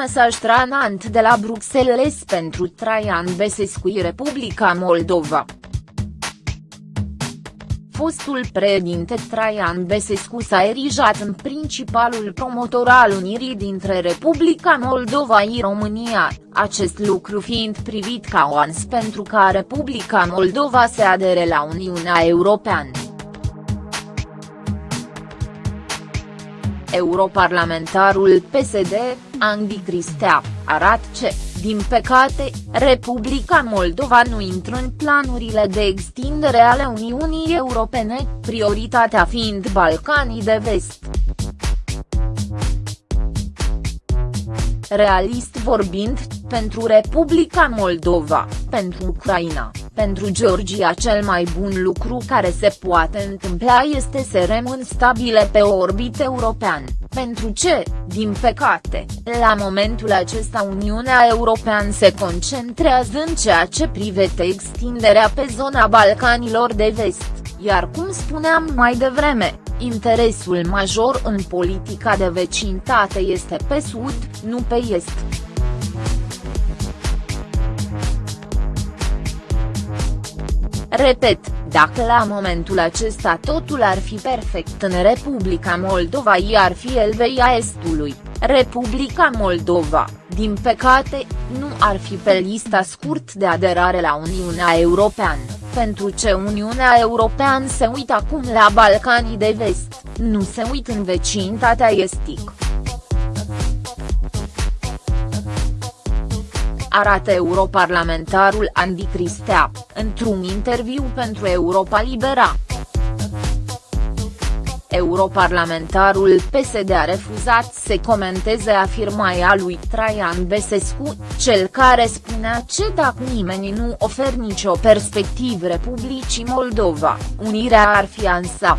mesaj tranant de la Bruxelles pentru Traian Besescu Republica Moldova fostul președinte Traian Besescu s-a erijat în principalul promotor al unirii dintre Republica Moldova și România, acest lucru fiind privit ca o ans pentru ca Republica Moldova se adere la Uniunea Europeană. Europarlamentarul PSD, Andy Cristea, arată ce, din păcate, Republica Moldova nu intră în planurile de extindere ale Uniunii Europene, prioritatea fiind Balcanii de Vest. Realist vorbind, pentru Republica Moldova, pentru Ucraina, pentru Georgia cel mai bun lucru care se poate întâmpla este să rămân stabile pe orbit european, pentru ce, din păcate, la momentul acesta Uniunea Europeană se concentrează în ceea ce privește extinderea pe zona Balcanilor de Vest, iar cum spuneam mai devreme, interesul major în politica de vecinătate este pe sud, nu pe est. Repet, dacă la momentul acesta totul ar fi perfect în Republica Moldova i ar fi Elveia Estului, Republica Moldova, din păcate, nu ar fi pe lista scurt de aderare la Uniunea Europeană, pentru ce Uniunea Europeană se uită acum la Balcanii de Vest, nu se uită în vecinătatea estică. Arată europarlamentarul Andy Cristea, într-un interviu pentru Europa Libera. Europarlamentarul PSD a refuzat să comenteze afirmația lui Traian Besescu, cel care spunea ce dacă nimeni nu oferă nicio perspectivă Republicii Moldova, unirea ar fi ansa.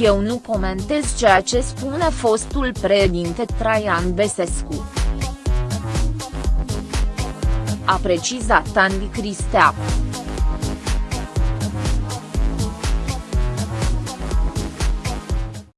Eu nu comentez ceea ce spune fostul președinte Traian Besescu. A precizat Andy Cristea.